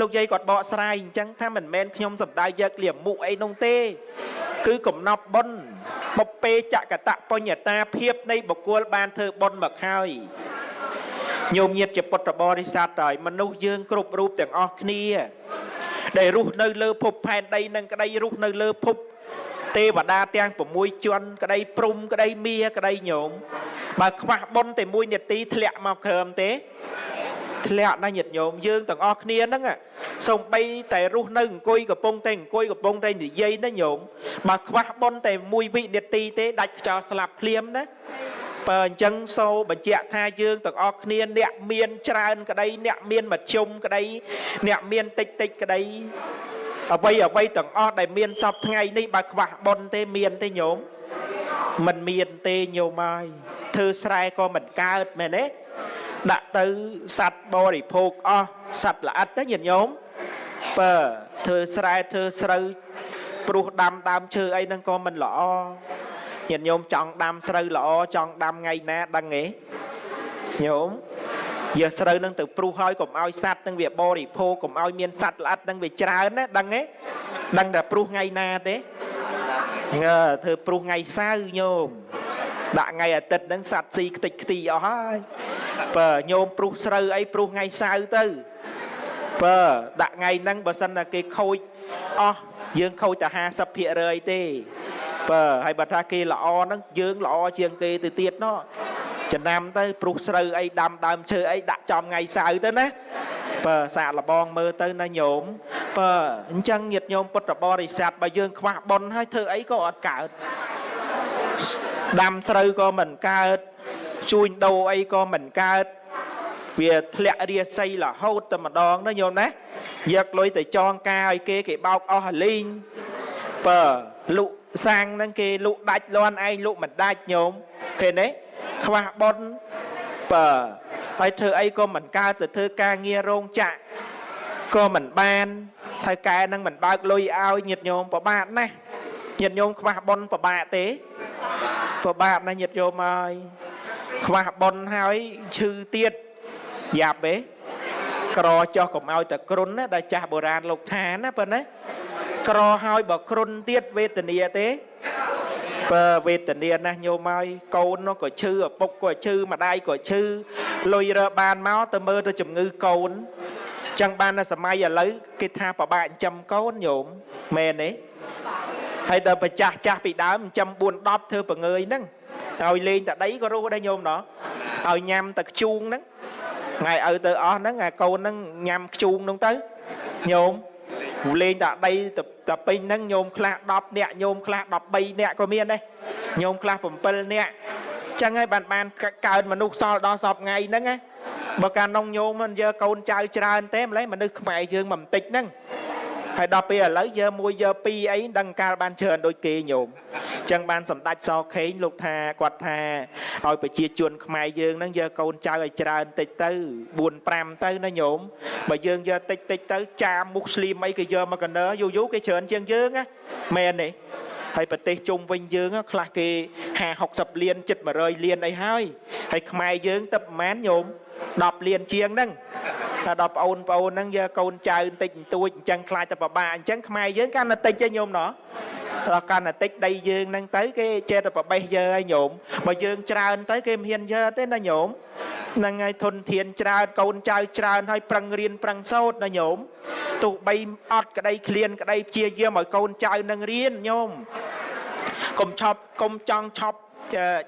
លោកយាយគាត់បកស្រាយអញ្ចឹងថាមិនមែនខ្ញុំសំដៅយកលៀមមុខអីនោះទេ គឺកំណប់បុណ្យបុពេចកតបញ្ញតាភាពនៃបុគ្គលបានធ្វើបុណ្យមកហើយញោមញាតជាពុទ្ធបរិស័ទហើយមនុស្សយើងគ្រប់រូបទាំងអស់គ្នា ដែលរស់នៅលើភពផែនដីនឹងក្តីរស់នៅលើភពទេវតាទាំង6ជាន់ក្តីព្រំក្តីមាក្តីញោមបើខ្វះបុណ្យតែមួយនាទីធ្លាក់មកក្រោមទេ ធ្លាក់ណាស់ញាតិញោមយើងទាំងអស់គ្នាហ្នឹងសំបីតែរស់នៅអង្គុយកំពុងតែអង្គុយកំពុងតែនិយាយណាញោមបើខ្វះបុណ្យតែមួយវិនាទីទេដាច់ខ្យល់ស្លាប់ភ្លាមណាបើអញ្ចឹងសូបញ្ជាក់ថាយើងទាំងអស់គ្នាអ្នកមានច្រើនក្តីអ្នកមានមធ្យមក្តីអ្នកមានតិចតិចក្តីអ្វីអ្វីទាំងអស់ដែលមានសពថ្ងៃនេះបើខ្វះបុណ្យទេមានទេញោមមិនមានទេញោមហើយធ្វើស្រែក៏មិនកើតមែនទេ ដាក់ទៅសัตว์បរិភោគអស់សัตว์ល្អិតណាញាតិញោមបើធ្វើស្រែធ្វើស្រូវព្រោះដាំដើមឈើអីហ្នឹងក៏មិនល្អញាតិញោមចង់ដាំស្រូវល្អចង់ដាំថ្ងៃណាដឹងទេញោមយកស្រូវនឹងទៅព្រុសហើយកុំឲ្យសัตว์នឹងវាបរិភោគកុំឲ្យមានសัตว์ល្អិតនឹងវាច្រើនណាដឹងទេដឹងតែព្រុសថ្ងៃណាទេងើធ្វើព្រុសថ្ងៃសៅរ៍ញោម ដាក់ថ្ងៃអាទិត្យហ្នឹងសัตว์ស៊ីខ្ទេចខ្ទីអស់ហើយបើញោមព្រុសស្រូវអីព្រុសថ្ងៃសៅរ៍ទៅបើដាក់ថ្ងៃហ្នឹងបើសិនតែគេខូចអស់យើងខូចតែ50%ទេបើហើយបើថាគេល្អហ្នឹងយើងល្អជាងគេទៅទៀតណោះចំណាំទៅព្រុសស្រូវអីដាំដើមឈើអីដាក់ចំថ្ងៃសៅរ៍ទៅណាបើសាកលបងមើលទៅណាញោមបើអញ្ចឹងញាតញោមពុទ្ធបរិស័ទបើយើងខ្វះបុណ្យហើយធ្វើអីក៏អត់កើត ដាំស្រូវក៏មិនកើតជួញដូរអីក៏មិនកើតវាធ្លាក់រាសីរហូតតែម្ដងណាញោមណាយកលុយទៅចងការឲ្យគេគេបោកអស់ហលីងបើលក់សាំងហ្នឹងគេលក់ដាច់លន់ឯងលក់មិនដាច់ញោមឃើញទេខ្វះបុណ្យបើហើយធ្វើអីក៏មិនកើតទៅធ្វើការងាររោងចក្រក៏មិនបានថៅកែនឹងមិនបើកលុយឲ្យញាតញោមពិបាកណាស់ញាតញោមខ្វះបុណ្យពិបាកទេ ពិបាកណាស់ញាតញោមហើយខ្វះបុណ្យហើយឈឺទៀតយ៉ាប់ទេក្រចោះកុំឲ្យតែគ្រុនណាដែលចាស់បុរាណលោកថាណាប៉ុណ្ណាក្រហើយបើគ្រុនទៀតវេទនាទេបើវេទនាណាស់ញោមហើយកូននោះក៏ឈឺឪពុកក៏ឈឺម្ដាយក៏ឈឺលុយរើបានមកទៅមើលទៅជំងឺកូនចឹងបាននៅសម័យឥឡូវគេថាប្របាក់ចិញ្ចឹមកូនញោមមែនទេ ហើយដល់ប្រចាស់ចាស់ពីដើមចិញ្ចឹម4 10ធ្វើបង្ងើយហ្នឹងឲ្យលេងតែដីក៏រស់ដែរញោមណោះឲ្យញ៉ាំតែខ្ជូងហ្នឹងថ្ងៃឪទៅអស់ហ្នឹងអាកូនហ្នឹងញ៉ាំខ្ជូងហ្នឹងទៅញោមលេងតែដីតែពេញហ្នឹងញោមខ្លះ10នាក់ញោមខ្លះ13នាក់ក៏មានដែរញោមខ្លះ7នាក់ចឹងហើយបានបានកើតមនុស្សសល់ដល់សពថ្ងៃហ្នឹងណាបើកាលនងញោមមិនយកកូនចៅច្រើនទេម្លេះមនុស្សខ្មែរយើងមិនបន្តិចហ្នឹង ហើយដល់ពេលឥឡូវយកមួយយកពីរអីដឹងកាលបានច្រើនដូចគេញោមចឹងបានសម្ដេចសខេងលោកថាគាត់ថាឲ្យប្រជាជនខ្មែរយើងហ្នឹងយកកូនចៅឲ្យច្រើនតិចទៅ4 5ទៅណាញោមបើយើងយកតិចតិចទៅចាមមុខស្លីមអីគេយកមកកណើយូរយូរគេច្រើនជាងយើងណាមែនទេហើយប្រទេសជុំវិញយើងខ្លះគេ50 60លានជិត100លានអីហើយហើយខ្មែរយើងទៅប្រហែលញោម10លានជាងហ្នឹង ថាដល់ប្អូនប្អូនហ្នឹងយកកូនចៅបន្តិចបន្តួចអញ្ចឹងខ្លាចតែប្របាអញ្ចឹងខ្មែរយើងកាន់តែតិចទេញោមណោះដល់កាន់តែតិចដីយើងហ្នឹងទៅគេចេះតែប្របេះយើឲ្យញោមបើយើងច្រើនទៅគេមិនហ៊ានយើទេណាញោមហ្នឹងហើយធនធានច្រើនកូនចៅច្រើនហើយប្រឹងរៀនប្រឹងសូត្រណាញោមទោះបីអត់ក្តីឃ្លានក្តីព្យាយាមឲ្យកូនចៅនឹងរៀនញោមកុំឆប់កុំចង់ឆប់ឆាប់